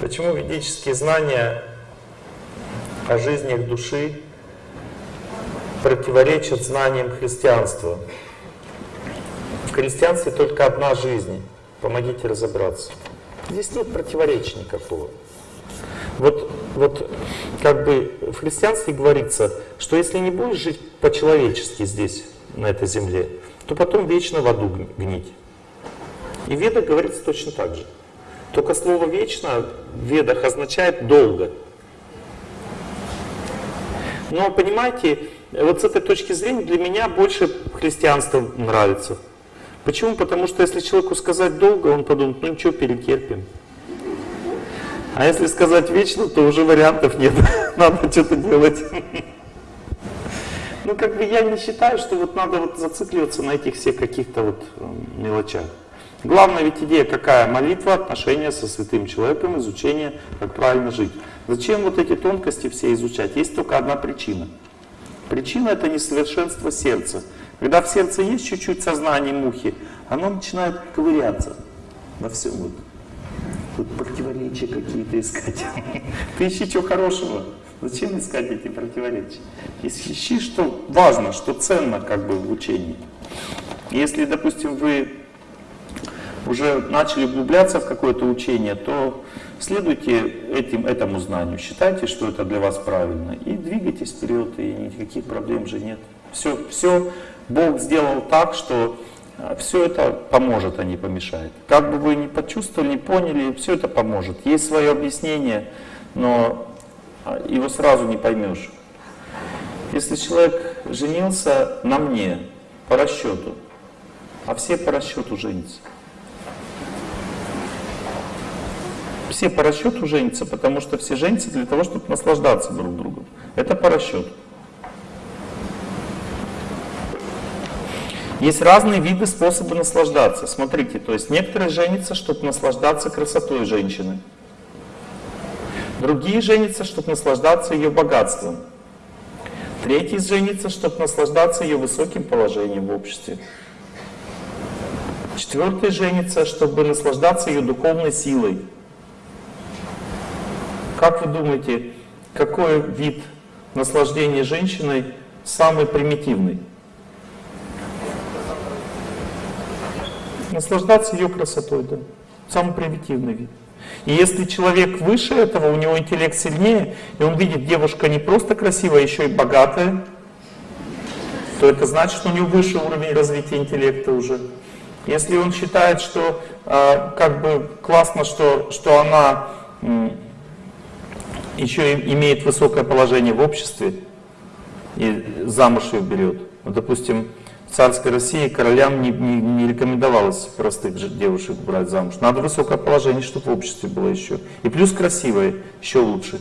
Почему ведические знания о жизнях души противоречат знаниям христианства? В христианстве только одна жизнь. Помогите разобраться. Здесь нет противоречия никакого. Вот, вот как бы в христианстве говорится, что если не будешь жить по-человечески здесь, на этой земле, то потом вечно в аду гнить. И в ведах говорится точно так же. Только слово «вечно» в ведах означает «долго». Но понимаете, вот с этой точки зрения для меня больше христианство нравится. Почему? Потому что если человеку сказать долго, он подумает, ну ничего, перетерпим. А если сказать вечно, то уже вариантов нет. Надо что-то делать. Ну, как бы я не считаю, что вот надо вот зацикливаться на этих всех каких-то вот э, мелочах. Главная ведь идея какая? Молитва, отношения со святым человеком, изучение, как правильно жить. Зачем вот эти тонкости все изучать? Есть только одна причина. Причина это несовершенство сердца. Когда в сердце есть чуть-чуть сознание мухи, оно начинает ковыряться во всем вот. Тут противоречия какие-то искать. Ты ищи чего хорошего. Зачем искать эти противоречия? Ищи, что важно, что ценно как бы в учении. Если, допустим, вы уже начали углубляться в какое-то учение, то следуйте этим, этому знанию, считайте, что это для вас правильно, и двигайтесь вперед, и никаких проблем же нет. Все, все Бог сделал так, что а, все это поможет, а не помешает. Как бы вы ни почувствовали, не поняли, все это поможет. Есть свое объяснение, но а, его сразу не поймешь. Если человек женился на мне по расчету, а все по расчету женятся, все по расчету женятся, потому что все женятся для того, чтобы наслаждаться друг другом. Это по расчету. Есть разные виды способы наслаждаться. Смотрите, то есть некоторые женятся, чтобы наслаждаться красотой женщины. Другие женятся, чтобы наслаждаться ее богатством. Третий женится, чтобы наслаждаться ее высоким положением в обществе. Четвертый женится, чтобы наслаждаться ее духовной силой. Как вы думаете, какой вид наслаждения женщиной самый примитивный? Наслаждаться ее красотой, да. Самый примитивный вид. И если человек выше этого, у него интеллект сильнее, и он видит, девушка не просто красивая, а еще и богатая, то это значит, что у него выше уровень развития интеллекта уже. Если он считает, что э, как бы классно, что, что она еще имеет высокое положение в обществе и замуж ее берет. Ну, допустим, в царской России королям не, не, не рекомендовалось простых девушек брать замуж. Надо высокое положение, чтобы в обществе было еще. И плюс красивое, еще лучше.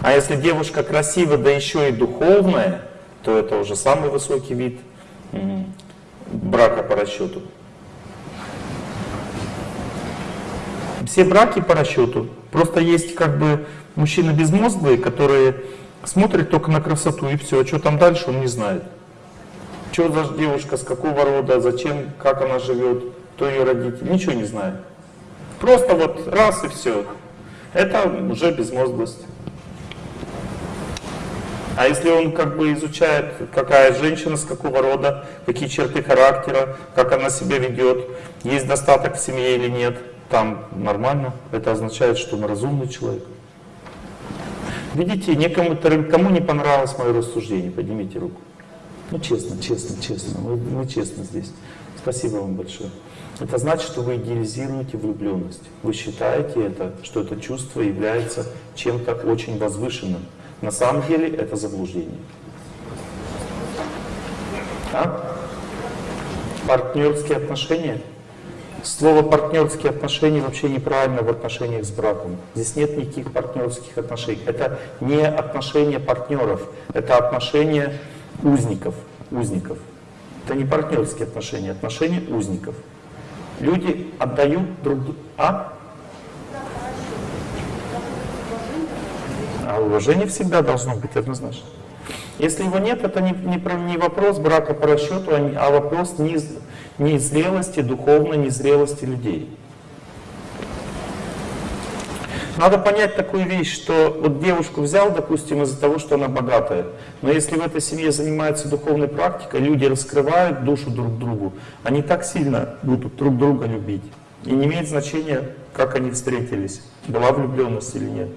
А если девушка красивая, да еще и духовная, то это уже самый высокий вид брака по расчету. Все браки по расчету. Просто есть как бы мужчины безмозглые, которые смотрят только на красоту и все, а что там дальше он не знает. Что за девушка, с какого рода, зачем, как она живет, кто ее родители, ничего не знает. Просто вот раз и все. Это уже безмозглость. А если он как бы изучает, какая женщина, с какого рода, какие черты характера, как она себя ведет, есть достаток в семье или нет, там нормально, это означает, что он разумный человек. Видите, некому, кому не понравилось мое рассуждение, поднимите руку. Ну честно, честно, честно, мы, мы честно здесь. Спасибо вам большое. Это значит, что вы идеализируете влюбленность. Вы считаете это, что это чувство является чем-то очень возвышенным. На самом деле это заблуждение. А? Партнерские отношения – Слово партнерские отношения вообще неправильно в отношениях с браком. Здесь нет никаких партнерских отношений. Это не отношения партнеров, это отношения узников. узников. Это не партнерские отношения, отношения узников. Люди отдают друг другу... А? А уважение всегда должно быть однозначно. Если его нет, это не, не, не вопрос брака по расчету, а, а вопрос не незрелости, духовной незрелости людей. Надо понять такую вещь, что вот девушку взял, допустим, из-за того, что она богатая. Но если в этой семье занимаются духовной практикой, люди раскрывают душу друг другу, они так сильно будут друг друга любить. И не имеет значения, как они встретились, была влюбленность или нет.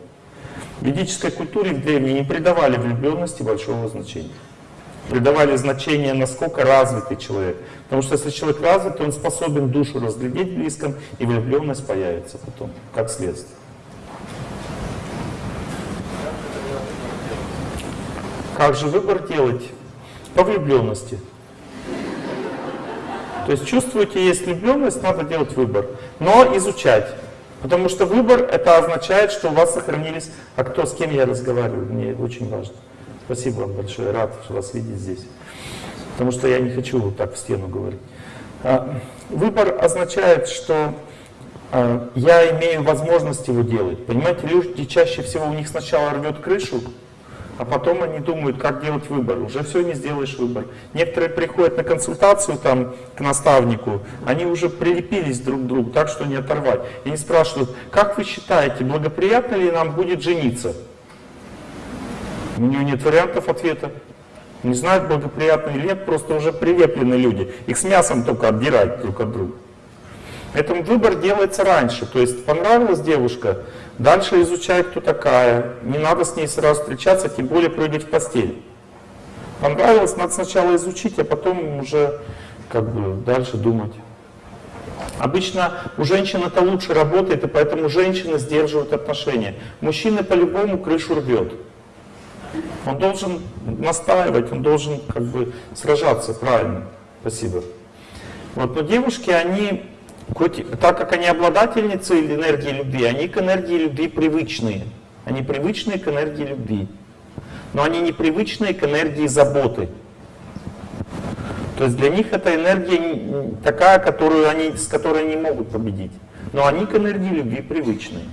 В ведической культуре в древней не придавали влюбленности большого значения. Придавали значение, насколько развитый человек. Потому что если человек развит, он способен душу разглядеть близком, и влюбленность появится потом, как следствие. Как же выбор делать? По влюбленности. То есть чувствуете, есть влюбленность, надо делать выбор. Но изучать. Потому что выбор это означает, что у вас сохранились... А кто, с кем я разговариваю? Мне очень важно. Спасибо вам большое, рад вас видеть здесь. Потому что я не хочу вот так в стену говорить. А, выбор означает, что а, я имею возможность его делать. Понимаете, люди чаще всего у них сначала рвет крышу, а потом они думают, как делать выбор. Уже все не сделаешь выбор. Некоторые приходят на консультацию там, к наставнику, они уже прилепились друг к другу, так что не оторвать. И они спрашивают, как вы считаете, благоприятно ли нам будет жениться? У него нет вариантов ответа. Не знают, благоприятно или нет, просто уже прилеплены люди. Их с мясом только отдирать друг от друга. Поэтому выбор делается раньше. То есть понравилась девушка, Дальше изучай, кто такая. Не надо с ней сразу встречаться, тем более прыгать в постель. Понравилось, надо сначала изучить, а потом уже как бы дальше думать. Обычно у женщин это лучше работает, и поэтому женщины сдерживают отношения. Мужчина по-любому крышу рвет. Он должен настаивать, он должен как бы сражаться правильно. Спасибо. Вот, но девушки, они так как они обладательницы энергии любви, они к энергии любви привычные. Они привычные к энергии любви. Но они не привычные к энергии заботы. То есть для них эта энергия такая, которую они, с которой они могут победить. Но они к энергии любви привычные.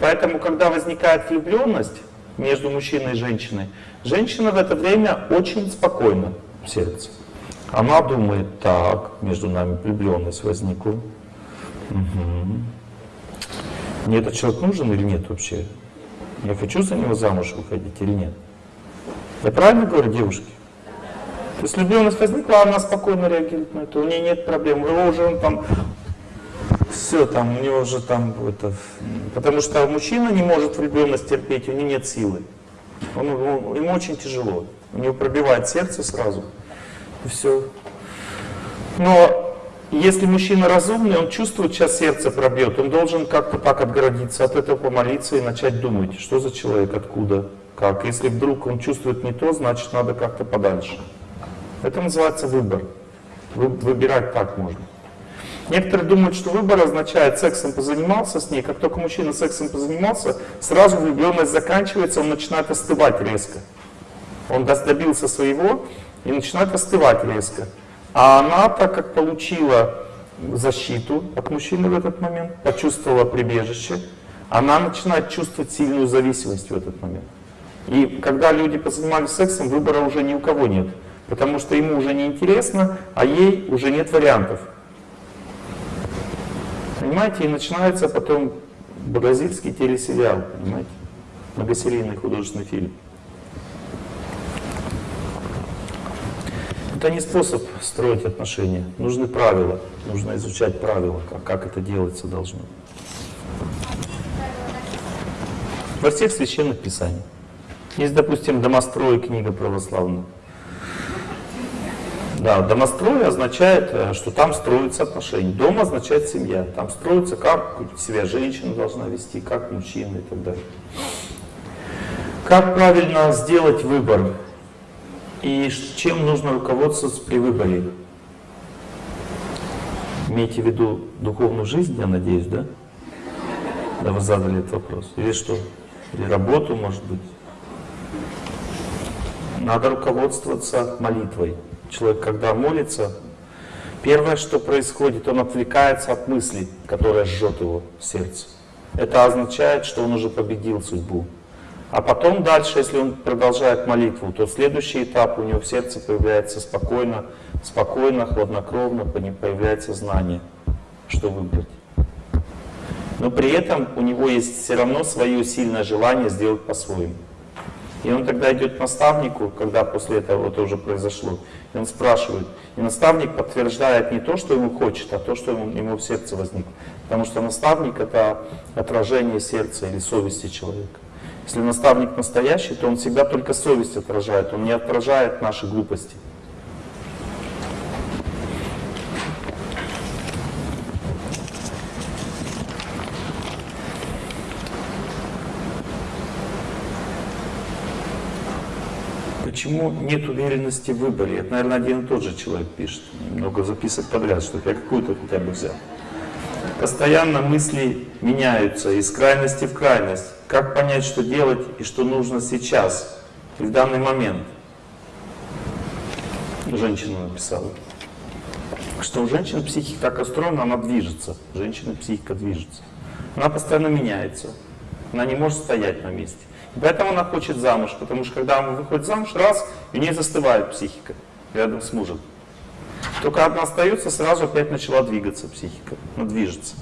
Поэтому, когда возникает влюбленность между мужчиной и женщиной, женщина в это время очень спокойна в сердце. Она думает, так, между нами влюбленность возникла. Угу. Мне этот человек нужен или нет вообще? Я хочу за него замуж выходить или нет? Я правильно говорю, девушки? То есть влюбленность возникла, она спокойно реагирует на это, у нее нет проблем, у него уже он там, все там, у него уже там, это, потому что мужчина не может влюбленность терпеть, у него нет силы. Он, он, ему очень тяжело, у него пробивает сердце сразу, и все. Но если мужчина разумный, он чувствует, сейчас сердце пробьет, он должен как-то так отгородиться от этого, помолиться и начать думать, что за человек, откуда, как. Если вдруг он чувствует не то, значит надо как-то подальше. Это называется выбор. Вы, выбирать так можно. Некоторые думают, что выбор означает сексом позанимался с ней. Как только мужчина сексом позанимался, сразу влюбленность заканчивается, он начинает остывать резко. Он добился своего и начинает остывать резко. А она, так как получила защиту от мужчины в этот момент, почувствовала прибежище, она начинает чувствовать сильную зависимость в этот момент. И когда люди позанимались сексом, выбора уже ни у кого нет. Потому что ему уже не интересно, а ей уже нет вариантов. Понимаете, и начинается потом бразильский телесериал, понимаете, многосерийный художественный фильм. Это не способ строить отношения. Нужны правила. Нужно изучать правила, как, как это делается должно. Во всех священных писаниях. Есть, допустим, домострой книга православная. Да, домострой означает, э, что там строятся отношения. Дом означает семья. Там строится, как себя женщина должна вести, как мужчина и так далее. Как правильно сделать выбор? И чем нужно руководствоваться при выборе? Имейте в виду духовную жизнь, я надеюсь, да? Да, вы задали этот вопрос. Или что? Или работу, может быть? Надо руководствоваться молитвой. Человек, когда молится, первое, что происходит, он отвлекается от мысли, которая жжет его сердце. Это означает, что он уже победил судьбу. А потом дальше, если он продолжает молитву, то следующий этап у него в сердце появляется спокойно, спокойно, хладнокровно появляется знание, что выбрать. но при этом у него есть все равно свое сильное желание сделать по-своему. И он тогда идет к наставнику, когда после этого это уже произошло, и он спрашивает. И наставник подтверждает не то, что ему хочет, а то, что ему, ему в сердце возникло. Потому что наставник — это отражение сердца или совести человека. Если наставник настоящий, то он всегда только совесть отражает, он не отражает наши глупости. Почему нет уверенности в выборе? Это, наверное, один и тот же человек пишет. Много записок подряд, чтобы я какую-то хотя бы взял. Постоянно мысли меняются из крайности в крайность. Как понять, что делать и что нужно сейчас, в данный момент? Женщина написала. Что у женщины психика так устроена, она движется. Женщина психика движется. Она постоянно меняется. Она не может стоять на месте. Поэтому она хочет замуж, потому что когда она выходит замуж, раз, у нее застывает психика рядом с мужем. Только одна остается, сразу опять начала двигаться психика, она движется.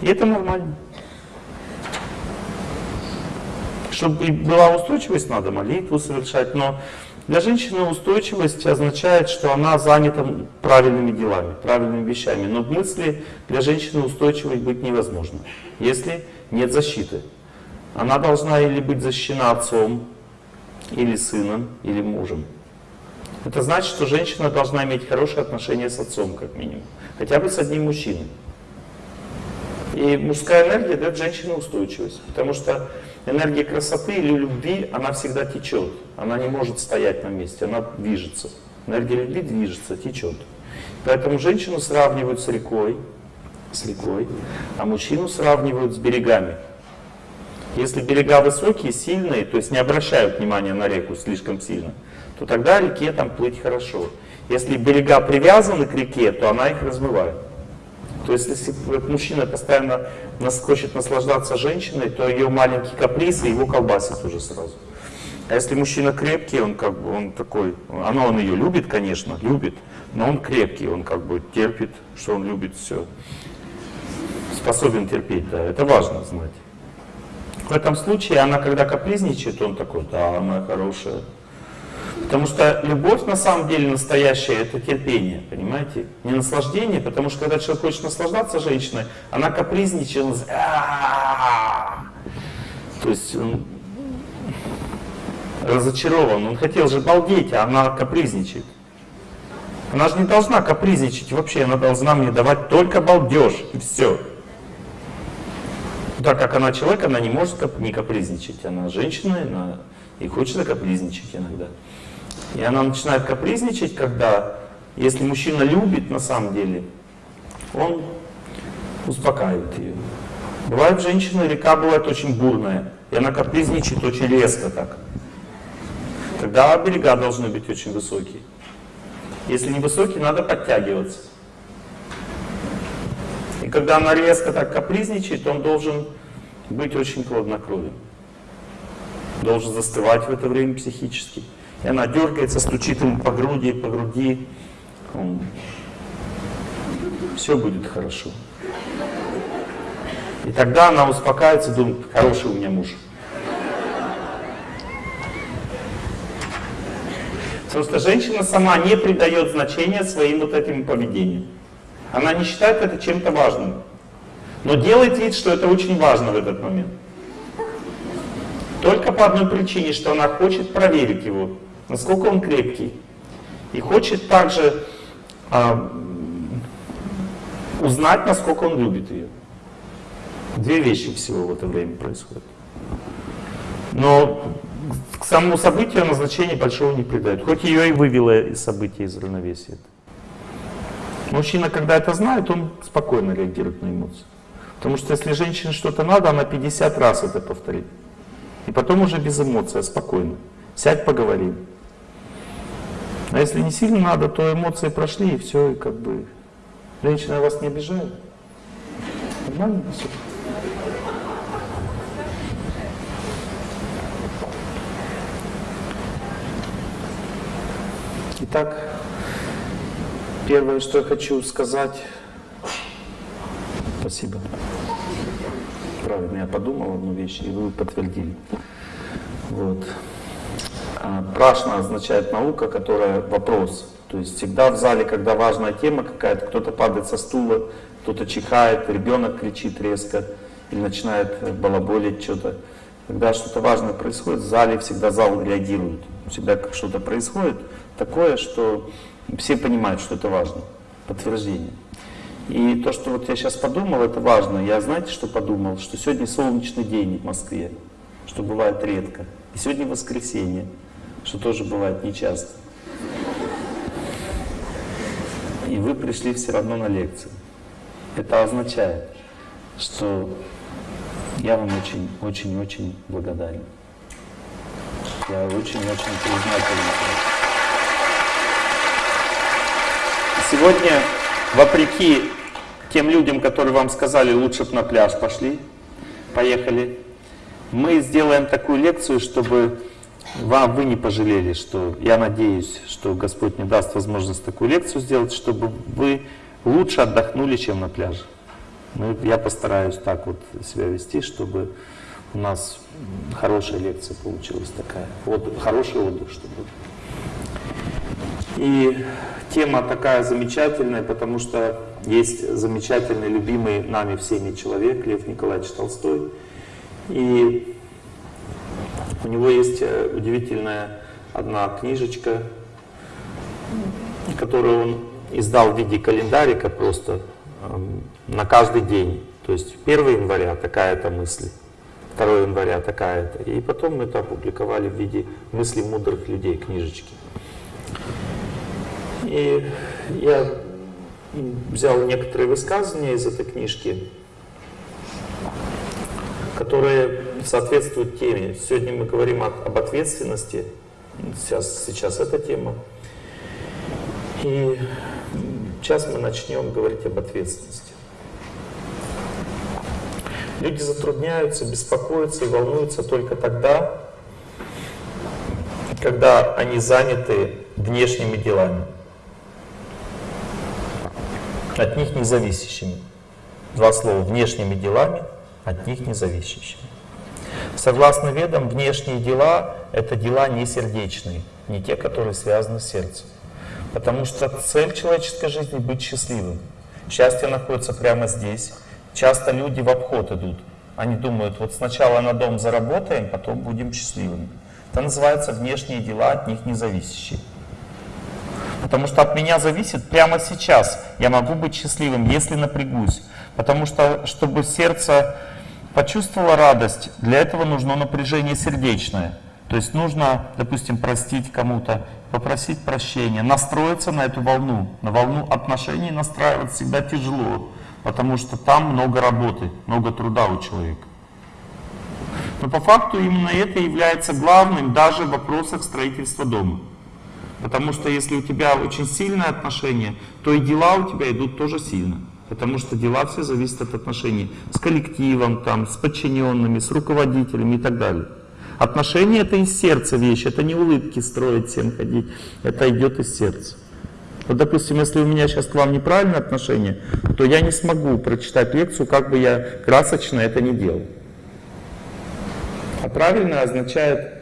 И это нормально. Чтобы была устойчивость, надо молитву совершать, но для женщины устойчивость означает, что она занята правильными делами, правильными вещами. Но в мысли для женщины устойчивой быть невозможно, если нет защиты. Она должна или быть защищена отцом, или сыном, или мужем. Это значит, что женщина должна иметь хорошие отношения с отцом, как минимум. Хотя бы с одним мужчиной. И мужская энергия дает женщине устойчивость. Потому что энергия красоты или любви, она всегда течет. Она не может стоять на месте, она движется. Энергия любви движется, течет. Поэтому женщину сравнивают с рекой, с рекой, а мужчину сравнивают с берегами. Если берега высокие, сильные, то есть не обращают внимания на реку слишком сильно, то тогда реке там плыть хорошо. Если берега привязаны к реке, то она их размывает. То есть если мужчина постоянно хочет наслаждаться женщиной, то ее маленький каприз и его колбасит уже сразу. А если мужчина крепкий, он как бы он такой, оно он ее любит, конечно, любит, но он крепкий, он как бы терпит, что он любит все. Способен терпеть, да, это важно знать. В этом случае она, когда капризничает, он такой, да, она хорошая. Потому что любовь на самом деле настоящая, это терпение, понимаете? Не наслаждение, потому что когда человек хочет наслаждаться женщиной, она капризничает, то есть он разочарован, он хотел же балдеть, а она капризничает. Она же не должна капризничать вообще, она должна мне давать только балдеж, и все так как она человек, она не может не капризничать. Она женщина, она и хочет капризничать иногда. И она начинает капризничать, когда, если мужчина любит на самом деле, он успокаивает ее. Бывает женщина, река бывает очень бурная, и она капризничает очень резко так. Тогда берега должны быть очень высокие. Если не высокие, надо подтягиваться. Когда она резко так капризничает, он должен быть очень хладнокровен. Должен застывать в это время психически. И она дергается, стучит ему по груди, по груди. Все будет хорошо. И тогда она успокаивается, думает, хороший у меня муж. Потому что женщина сама не придает значения своим вот этим поведениям. Она не считает это чем-то важным. Но делает вид, что это очень важно в этот момент. Только по одной причине, что она хочет проверить его, насколько он крепкий. И хочет также а, узнать, насколько он любит ее. Две вещи всего в это время происходят. Но к самому событию она значения большого не придает. Хоть ее и вывело события из равновесия. Мужчина, когда это знает, он спокойно реагирует на эмоции. Потому что если женщине что-то надо, она 50 раз это повторит. И потом уже без эмоций, а спокойно. Сядь, поговорим. А если не сильно надо, то эмоции прошли, и все, и как бы... Женщина вас не обижает? Нормально все? Итак, Первое, что я хочу сказать, спасибо. правильно. Я подумал одну вещь, и вы подтвердили. Вот. А, Прашна означает наука, которая вопрос. То есть всегда в зале, когда важная тема какая-то, кто-то падает со стула, кто-то чихает, ребенок кричит резко или начинает балаболить что-то. Когда что-то важное происходит, в зале всегда зал реагирует. Всегда как что-то происходит такое, что все понимают, что это важно. Подтверждение. И то, что вот я сейчас подумал, это важно. Я знаете, что подумал? Что сегодня солнечный день в Москве, что бывает редко. И сегодня воскресенье, что тоже бывает нечасто. И вы пришли все равно на лекцию. Это означает, что я вам очень-очень-очень благодарен. Я очень-очень признателен. Сегодня, вопреки тем людям, которые вам сказали, лучше бы на пляж пошли, поехали, мы сделаем такую лекцию, чтобы вам, вы не пожалели, что я надеюсь, что Господь мне даст возможность такую лекцию сделать, чтобы вы лучше отдохнули, чем на пляже. Ну, я постараюсь так вот себя вести, чтобы у нас хорошая лекция получилась такая. Вот хороший отдых, чтобы. И тема такая замечательная, потому что есть замечательный, любимый нами всеми человек, Лев Николаевич Толстой. И у него есть э, удивительная одна книжечка, которую он издал в виде календарика просто эм, на каждый день. То есть 1 января такая-то мысль, 2 января такая-то. И потом мы это опубликовали в виде мыслей мудрых людей, книжечки. И я взял некоторые высказывания из этой книжки, которые соответствуют теме. Сегодня мы говорим об ответственности, сейчас, сейчас эта тема. И сейчас мы начнем говорить об ответственности. Люди затрудняются, беспокоятся и волнуются только тогда, когда они заняты внешними делами от них независящими. Два слова внешними делами, от них независящими. Согласно ведам, внешние дела — это дела не сердечные, не те, которые связаны с сердцем. Потому что цель человеческой жизни — быть счастливым. Счастье находится прямо здесь. Часто люди в обход идут. Они думают, вот сначала на дом заработаем, потом будем счастливыми. Это называется внешние дела, от них независящие. Потому что от меня зависит прямо сейчас. Я могу быть счастливым, если напрягусь. Потому что, чтобы сердце почувствовало радость, для этого нужно напряжение сердечное. То есть нужно, допустим, простить кому-то, попросить прощения, настроиться на эту волну. На волну отношений настраиваться всегда тяжело, потому что там много работы, много труда у человека. Но по факту именно это является главным даже в вопросах строительства дома. Потому что если у тебя очень сильное отношение, то и дела у тебя идут тоже сильно. Потому что дела все зависят от отношений с коллективом, там, с подчиненными, с руководителями и так далее. Отношения это из сердца вещь, это не улыбки строить всем ходить, это идет из сердца. Вот, допустим, если у меня сейчас к вам неправильное отношение, то я не смогу прочитать лекцию, как бы я красочно это не делал. А правильно означает,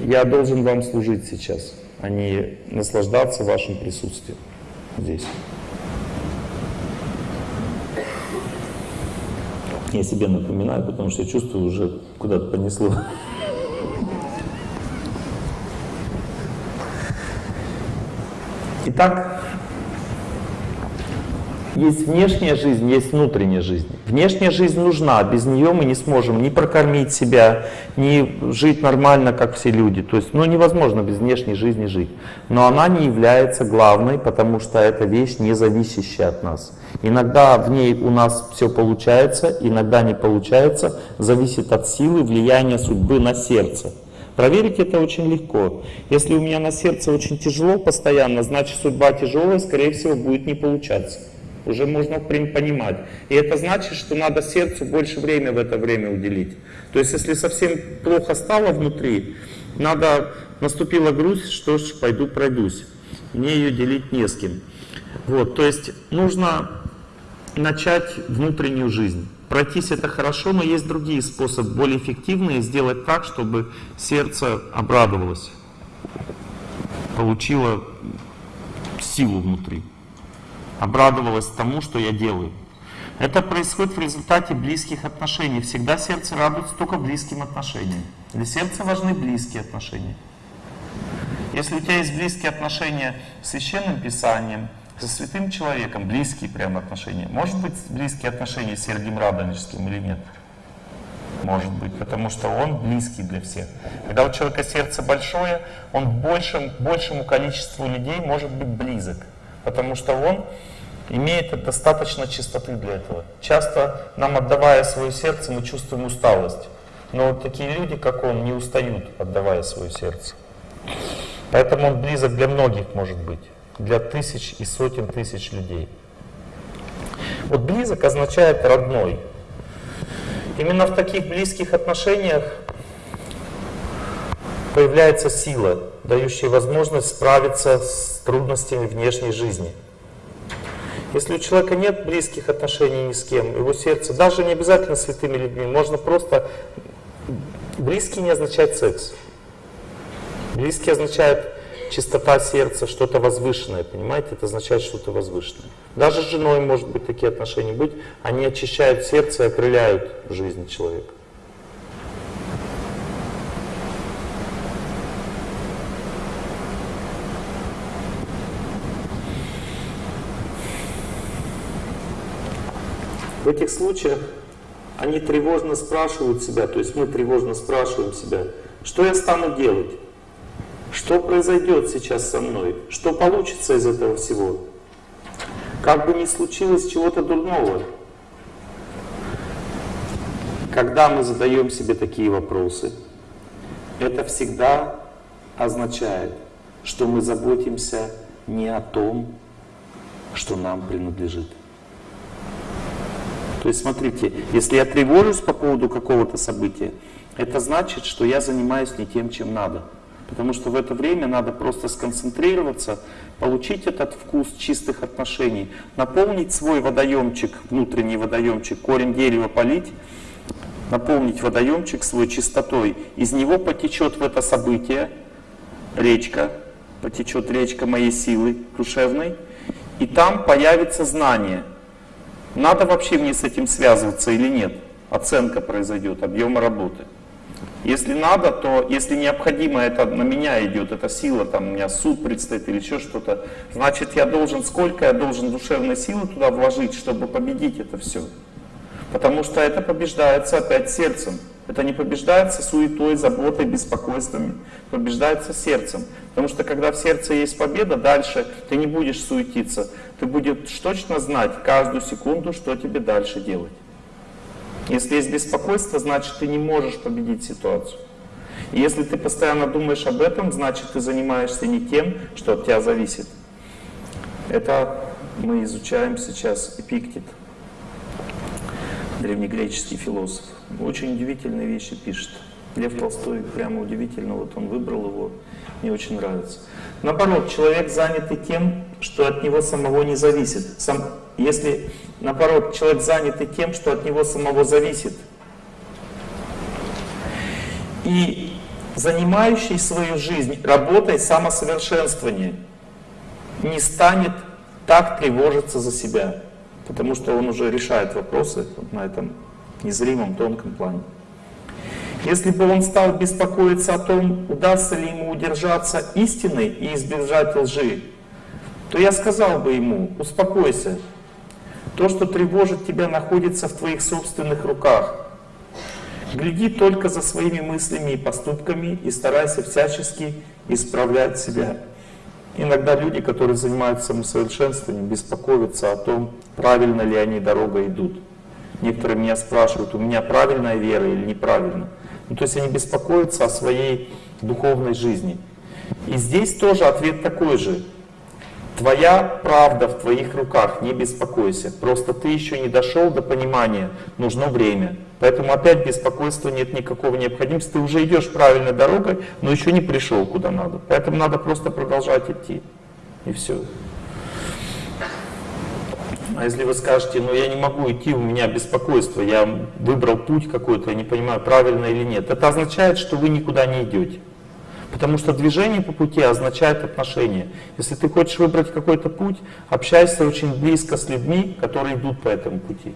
я должен вам служить сейчас а не наслаждаться вашим присутствием здесь. Я себе напоминаю, потому что я чувствую, уже куда-то понесло. Итак, есть внешняя жизнь, есть внутренняя жизнь. Внешняя жизнь нужна, без нее мы не сможем ни прокормить себя, ни жить нормально, как все люди. То есть, ну, невозможно без внешней жизни жить. Но она не является главной, потому что это вещь, не зависящая от нас. Иногда в ней у нас все получается, иногда не получается, зависит от силы влияния судьбы на сердце. Проверить это очень легко. Если у меня на сердце очень тяжело постоянно, значит судьба тяжелая, скорее всего, будет не получаться. Уже можно понимать. И это значит, что надо сердцу больше времени в это время уделить. То есть, если совсем плохо стало внутри, надо, наступила грусть, что ж, пойду пройдусь. Мне ее делить не с кем. Вот, то есть, нужно начать внутреннюю жизнь. пройтись это хорошо, но есть другие способы, более эффективные, сделать так, чтобы сердце обрадовалось, получило силу внутри, обрадовалось тому, что я делаю. Это происходит в результате близких отношений. Всегда сердце радуется только близким отношениям. Для сердца важны близкие отношения. Если у тебя есть близкие отношения с Священным Писанием, со святым человеком, близкие прямо отношения, может быть близкие отношения с Сергием Радонежским или нет? Может быть, потому что он близкий для всех. Когда у человека сердце большое, он большим, большему количеству людей может быть близок, потому что он имеет достаточно чистоты для этого. Часто нам, отдавая свое сердце, мы чувствуем усталость. Но вот такие люди, как он, не устают, отдавая свое сердце. Поэтому он близок для многих, может быть, для тысяч и сотен тысяч людей. Вот близок означает родной. Именно в таких близких отношениях появляется сила, дающая возможность справиться с трудностями внешней жизни. Если у человека нет близких отношений ни с кем, его сердце, даже не обязательно святыми людьми, можно просто... Близкий не означает секс. Близкий означает чистота сердца, что-то возвышенное, понимаете? Это означает что-то возвышенное. Даже с женой может быть такие отношения быть. Они очищают сердце и окрыляют жизнь человека. Этих случаях они тревожно спрашивают себя, то есть мы тревожно спрашиваем себя, что я стану делать, что произойдет сейчас со мной, что получится из этого всего, как бы ни случилось чего-то дурного. Когда мы задаем себе такие вопросы, это всегда означает, что мы заботимся не о том, что нам принадлежит. То есть смотрите, если я тревожусь по поводу какого-то события, это значит, что я занимаюсь не тем, чем надо. Потому что в это время надо просто сконцентрироваться, получить этот вкус чистых отношений, наполнить свой водоемчик, внутренний водоемчик, корень дерева полить, наполнить водоемчик свой чистотой. Из него потечет в это событие речка, потечет речка моей силы душевной, и там появится знание – надо вообще мне с этим связываться или нет? Оценка произойдет, объема работы. Если надо, то если необходимо, это на меня идет, эта сила, там у меня суд предстоит или еще что-то, значит я должен, сколько я должен душевной силы туда вложить, чтобы победить это все. Потому что это побеждается опять сердцем. Это не побеждается суетой, заботой, беспокойствами. Побеждается сердцем. Потому что когда в сердце есть победа, дальше ты не будешь суетиться. Ты будешь точно знать каждую секунду, что тебе дальше делать. Если есть беспокойство, значит ты не можешь победить ситуацию. И если ты постоянно думаешь об этом, значит ты занимаешься не тем, что от тебя зависит. Это мы изучаем сейчас Эпиктит, древнегреческий философ очень удивительные вещи пишет. Лев Толстой прямо удивительно, вот он выбрал его, мне очень нравится. Наоборот, человек занятый тем, что от него самого не зависит. Сам, если, наоборот, человек занятый тем, что от него самого зависит, и занимающий свою жизнь работой самосовершенствования не станет так тревожиться за себя, потому что он уже решает вопросы вот на этом незримом тонком плане. Если бы он стал беспокоиться о том, удастся ли ему удержаться истины и избежать лжи, то я сказал бы ему, успокойся, то, что тревожит тебя, находится в твоих собственных руках. Гляди только за своими мыслями и поступками и старайся всячески исправлять себя. Иногда люди, которые занимаются самосовершенствованием, беспокоятся о том, правильно ли они дорогой идут. Некоторые меня спрашивают, у меня правильная вера или неправильно. Ну, то есть они беспокоятся о своей духовной жизни. И здесь тоже ответ такой же. Твоя правда в твоих руках, не беспокойся. Просто ты еще не дошел до понимания, нужно время. Поэтому опять беспокойства нет никакого необходимости. Ты уже идешь правильной дорогой, но еще не пришел куда надо. Поэтому надо просто продолжать идти. И все. А если вы скажете, ну я не могу идти, у меня беспокойство, я выбрал путь какой-то, я не понимаю, правильно или нет, это означает, что вы никуда не идете. Потому что движение по пути означает отношения. Если ты хочешь выбрать какой-то путь, общайся очень близко с людьми, которые идут по этому пути.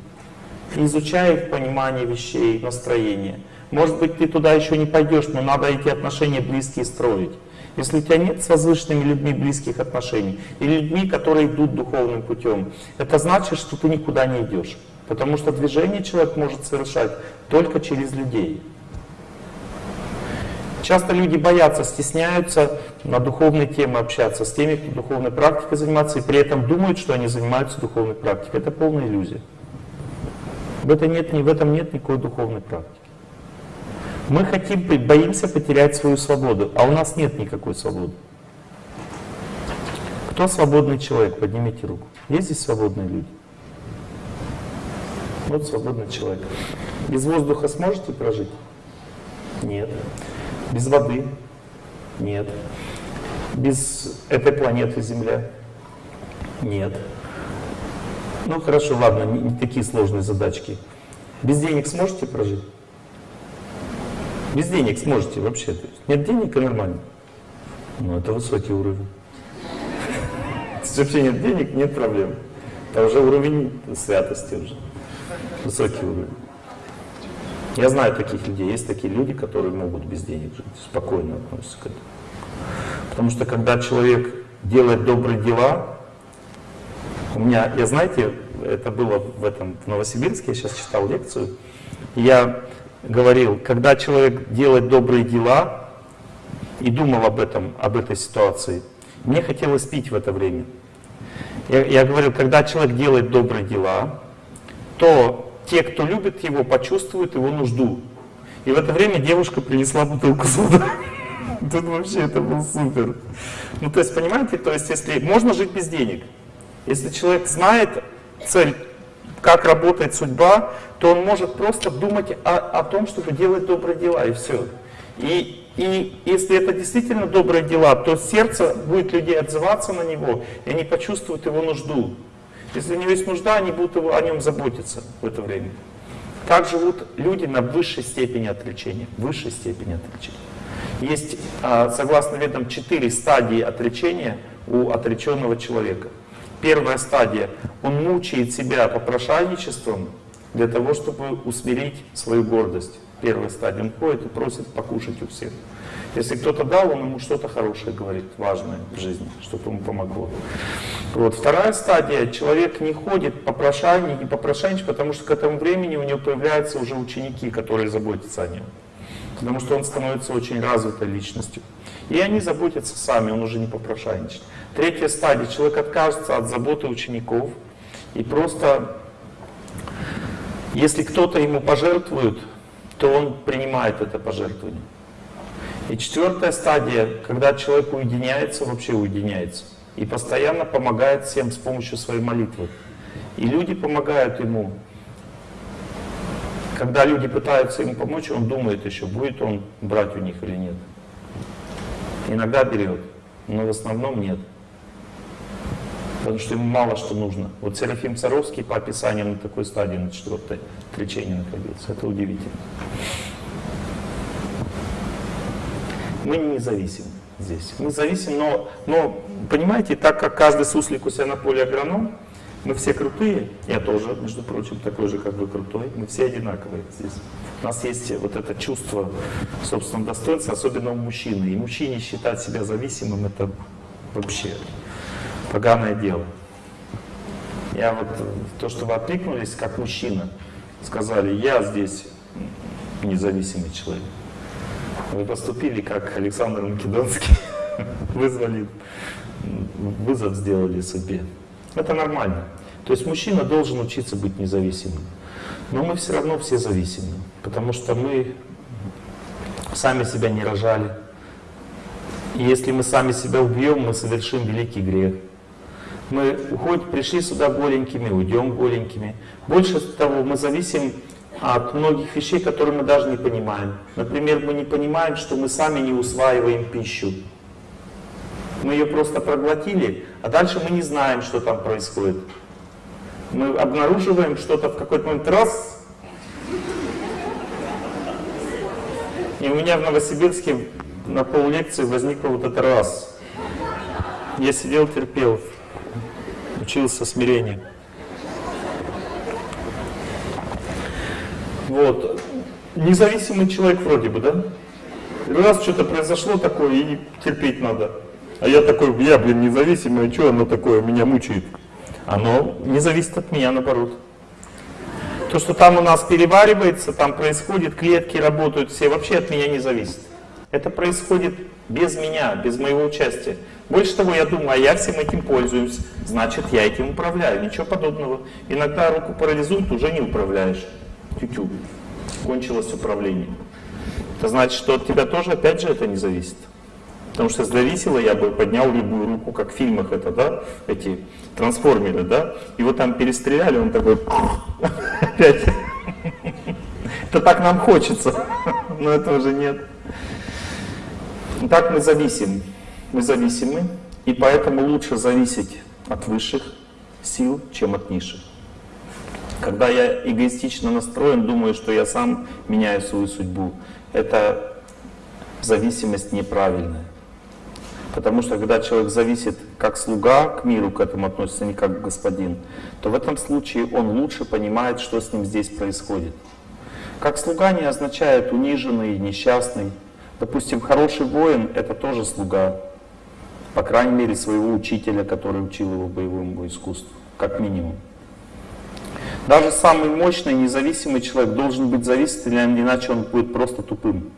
Изучай их понимание вещей, настроение. Может быть, ты туда еще не пойдешь, но надо эти отношения близкие строить. Если у тебя нет с возвышенными людьми близких отношений, или людьми, которые идут духовным путем, это значит, что ты никуда не идешь. Потому что движение человек может совершать только через людей. Часто люди боятся, стесняются на духовные темы общаться с теми, кто духовной практикой занимается, и при этом думают, что они занимаются духовной практикой. Это полная иллюзия. В этом нет, в этом нет никакой духовной практики. Мы хотим, боимся потерять свою свободу, а у нас нет никакой свободы. Кто свободный человек? Поднимите руку. Есть здесь свободные люди? Вот свободный человек. Без воздуха сможете прожить? Нет. Без воды? Нет. Без этой планеты Земля? Нет. Ну хорошо, ладно, не, не такие сложные задачки. Без денег сможете прожить? Без денег сможете вообще. То есть нет денег и нормально. Ну это высокий уровень. Если вообще нет денег, нет проблем. Это уже уровень святости уже. Высокий уровень. Я знаю таких людей, есть такие люди, которые могут без денег жить, спокойно относятся к этому. Потому что когда человек делает добрые дела, у меня, я знаете, это было в этом в Новосибирске, я сейчас читал лекцию, я говорил, когда человек делает добрые дела и думал об этом, об этой ситуации, мне хотелось пить в это время. Я, я говорил, когда человек делает добрые дела, то те, кто любит его, почувствуют его нужду. И в это время девушка принесла бутылку сода. Тут вообще это был супер. Ну, то есть, понимаете, то есть, если можно жить без денег, если человек знает цель, как работает судьба, то он может просто думать о, о том, чтобы делать добрые дела, и все. И, и если это действительно добрые дела, то сердце будет людей отзываться на него, и они почувствуют его нужду. Если у него есть нужда, они будут его, о нем заботиться в это время. Так живут люди на высшей степени отречения. Высшей степени отречения. Есть, а, согласно ведам, четыре стадии отречения у отреченного человека. Первая стадия. Он мучает себя попрошайничеством для того, чтобы усмирить свою гордость. Первая стадия. Он ходит и просит покушать у всех. Если кто-то дал, он ему что-то хорошее говорит, важное в жизни, чтобы ему помогло. Вот. Вторая стадия. Человек не ходит попрошайник, не попрошайничает, потому что к этому времени у него появляются уже ученики, которые заботятся о нем. Потому что он становится очень развитой личностью. И они заботятся сами, он уже не попрошайничает. Третья стадия. Человек откажется от заботы учеников и просто, если кто-то ему пожертвует, то он принимает это пожертвование. И четвертая стадия, когда человек уединяется, вообще уединяется. И постоянно помогает всем с помощью своей молитвы. И люди помогают ему. Когда люди пытаются ему помочь, он думает еще, будет он брать у них или нет. Иногда берет, но в основном нет. Потому что ему мало что нужно. Вот Серафим Саровский по описанию на такой стадии, на четвертой отречении находился. Это удивительно. мы не зависим здесь. Мы зависим, но, но понимаете, так как каждый суслик у себя на поле агроном, мы все крутые, я тоже, между прочим, такой же, как бы крутой, мы все одинаковые здесь. У нас есть вот это чувство собственного достоинства, особенно у мужчины. И мужчине считать себя зависимым, это вообще поганое дело. Я вот, то, что вы откликнулись, как мужчина, сказали, я здесь независимый человек. Вы поступили как Александр Македонский, вызвали, вызов сделали себе. Это нормально. То есть мужчина должен учиться быть независимым. Но мы все равно все зависимы, потому что мы сами себя не рожали. И если мы сами себя убьем, мы совершим великий грех. Мы уходим, пришли сюда голенькими, уйдем голенькими. Больше того, мы зависим от многих вещей, которые мы даже не понимаем. Например, мы не понимаем, что мы сами не усваиваем пищу. Мы ее просто проглотили, а дальше мы не знаем, что там происходит. Мы обнаруживаем что-то в какой-то момент раз, и у меня в Новосибирске на пол лекции возникло вот это раз. Я сидел, терпел, учился смирению. Вот. Независимый человек вроде бы, да? Раз что-то произошло такое, и терпеть надо. А я такой, я, блин, независимый, а что оно такое, меня мучает? Оно не зависит от меня, наоборот. То, что там у нас переваривается, там происходит, клетки работают, все вообще от меня не зависит. Это происходит без меня, без моего участия. Больше того, я думаю, а я всем этим пользуюсь, значит, я этим управляю. Ничего подобного. Иногда руку парализует, уже не управляешь. Тю-тю. Кончилось управление. Это значит, что от тебя тоже, опять же, это не зависит. Потому что зависело, я бы поднял любую руку, как в фильмах это, да, эти трансформеры, да, его там перестреляли, он такой, опять. Это так нам хочется, но это уже нет. Так мы зависим, мы зависимы, и поэтому лучше зависеть от высших сил, чем от низших. Когда я эгоистично настроен, думаю, что я сам меняю свою судьбу, это зависимость неправильная. Потому что когда человек зависит как слуга к миру, к этому относится не как господин, то в этом случае он лучше понимает, что с ним здесь происходит. Как слуга не означает униженный, несчастный. Допустим, хороший воин — это тоже слуга. По крайней мере, своего учителя, который учил его боевому искусству, как минимум. Даже самый мощный, независимый человек должен быть зависимым, иначе он будет просто тупым.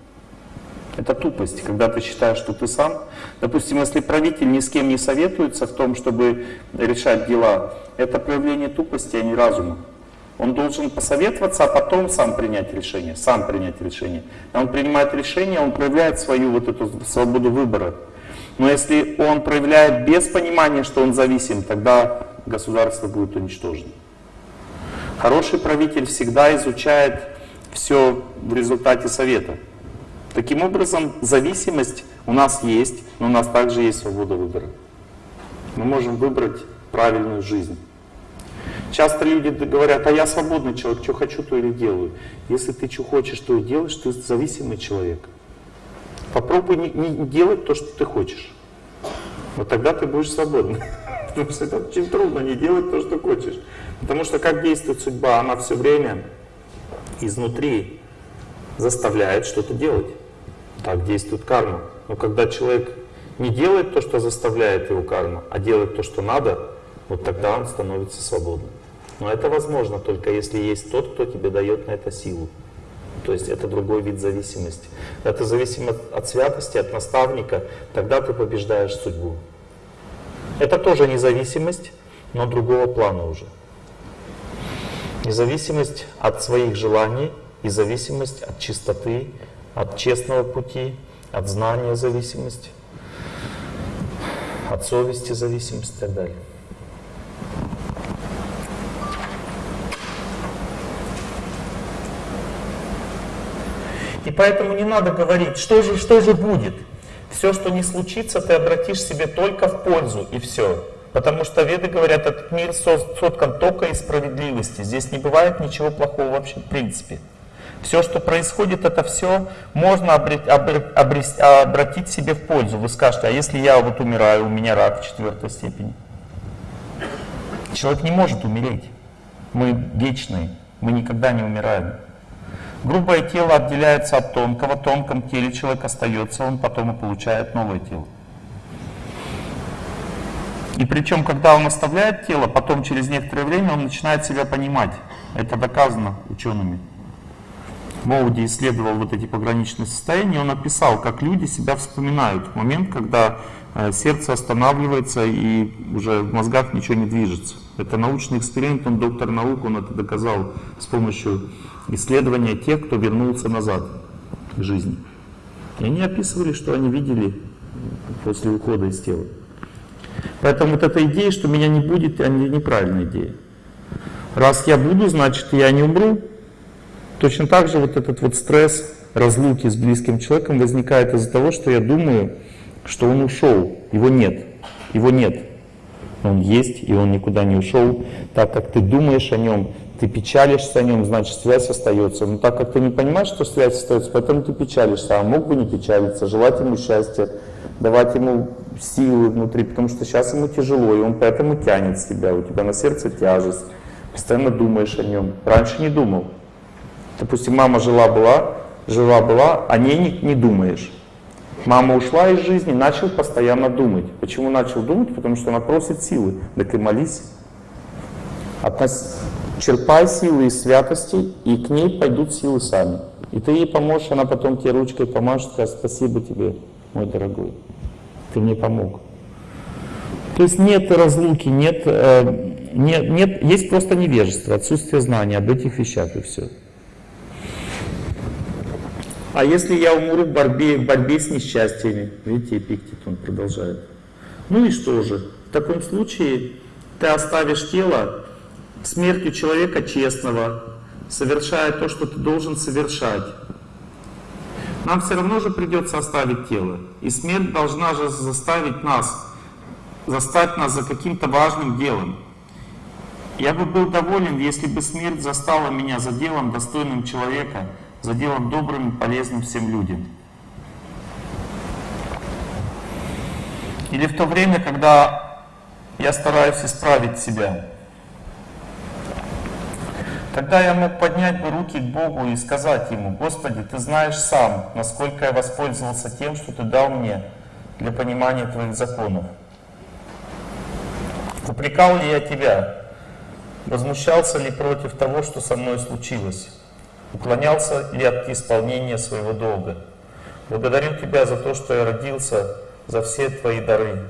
Это тупость, когда ты считаешь, что ты сам. Допустим, если правитель ни с кем не советуется в том, чтобы решать дела, это проявление тупости, а не разума. Он должен посоветоваться, а потом сам принять решение, сам принять решение. Он принимает решение, он проявляет свою вот эту свободу выбора. Но если он проявляет без понимания, что он зависим, тогда государство будет уничтожено. Хороший правитель всегда изучает все в результате совета. Таким образом, зависимость у нас есть, но у нас также есть свобода выбора. Мы можем выбрать правильную жизнь. Часто люди говорят, а я свободный человек, что хочу, то и делаю. Если ты что хочешь, то и делаешь, ты зависимый человек. Попробуй не, не делать то, что ты хочешь. Вот тогда ты будешь свободным. Потому что это очень трудно не делать то, что хочешь. Потому что как действует судьба, она все время изнутри заставляет что-то делать. Так действует карма. Но когда человек не делает то, что заставляет его карма, а делает то, что надо, вот тогда он становится свободным. Но это возможно только если есть тот, кто тебе дает на это силу. То есть это другой вид зависимости. Это зависимо от святости, от наставника, тогда ты побеждаешь судьбу. Это тоже независимость, но другого плана уже. Независимость от своих желаний и зависимость от чистоты, от честного пути, от знания зависимость, от совести зависимость и так далее. Поэтому не надо говорить, что же, что же будет. Все, что не случится, ты обратишь себе только в пользу, и все. Потому что веды говорят, этот мир соткан только из справедливости. Здесь не бывает ничего плохого вообще в принципе. Все, что происходит, это все можно обратить себе в пользу. Вы скажете, а если я вот умираю, у меня рак четвертой степени? Человек не может умереть. Мы вечные, мы никогда не умираем. Грубое тело отделяется от тонкого, в тонком теле человек остается, он потом и получает новое тело. И причем, когда он оставляет тело, потом через некоторое время он начинает себя понимать. Это доказано учеными. Моуди исследовал вот эти пограничные состояния, он описал, как люди себя вспоминают в момент, когда э, сердце останавливается и уже в мозгах ничего не движется. Это научный эксперимент, он доктор наук, он это доказал с помощью исследования тех, кто вернулся назад к жизни. И они описывали, что они видели после ухода из тела. Поэтому вот эта идея, что меня не будет, это неправильная идея. Раз я буду, значит я не умру, Точно так же вот этот вот стресс разлуки с близким человеком возникает из-за того, что я думаю, что он ушел, его нет, его нет. Он есть, и он никуда не ушел. Так как ты думаешь о нем, ты печалишься о нем, значит связь остается. Но так как ты не понимаешь, что связь остается, поэтому ты печалишься. А мог бы не печалиться, желать ему счастья, давать ему силы внутри, потому что сейчас ему тяжело, и он поэтому тянет себя. У тебя на сердце тяжесть, постоянно думаешь о нем. Раньше не думал. Допустим, мама жила-была, жила-была, о ней не, не думаешь. Мама ушла из жизни, начал постоянно думать. Почему начал думать? Потому что она просит силы. Так и молись. Относ... Черпай силы из святости, и к ней пойдут силы сами. И ты ей поможешь, она потом тебе ручкой помашет, скажет, спасибо тебе, мой дорогой. Ты мне помог. То есть нет разлуки, нет, э, нет, нет, есть просто невежество, отсутствие знания об этих вещах и все. А если я умру в борьбе, в борьбе с несчастьями? Видите, Эпиктет он продолжает. Ну и что же? В таком случае ты оставишь тело смертью человека честного, совершая то, что ты должен совершать. Нам все равно же придется оставить тело. И смерть должна же заставить нас, заставить нас за каким-то важным делом. Я бы был доволен, если бы смерть застала меня за делом достойным человека, за делом добрым и полезным всем людям. Или в то время, когда я стараюсь исправить себя. Тогда я мог поднять бы руки к Богу и сказать Ему, «Господи, Ты знаешь сам, насколько я воспользовался тем, что Ты дал мне для понимания Твоих законов. Упрекал ли я Тебя? Возмущался ли против того, что со мной случилось? Уклонялся ли от исполнения своего долга? Благодарю Тебя за то, что я родился, за все Твои дары.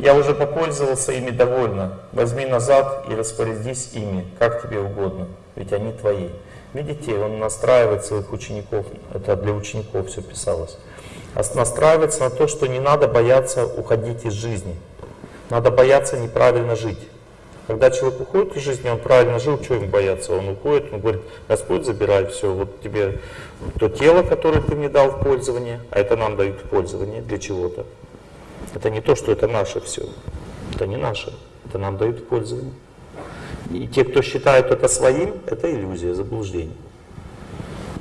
Я уже попользовался ими довольно. Возьми назад и распорядись ими, как тебе угодно, ведь они твои. Видите, он настраивает своих учеников, это для учеников все писалось, а настраивается на то, что не надо бояться уходить из жизни. Надо бояться неправильно жить. Когда человек уходит из жизни, он правильно жил, чего ему бояться? Он уходит, он говорит, Господь, забирай все, вот тебе то тело, которое ты мне дал в пользование, а это нам дают в пользование для чего-то. Это не то, что это наше все. Это не наше. Это нам дают в пользование. И те, кто считают это своим, это иллюзия, заблуждение.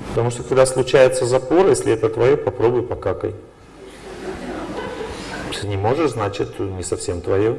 Потому что когда случается запор, если это твое, попробуй покакай. Если не можешь, значит не совсем твое.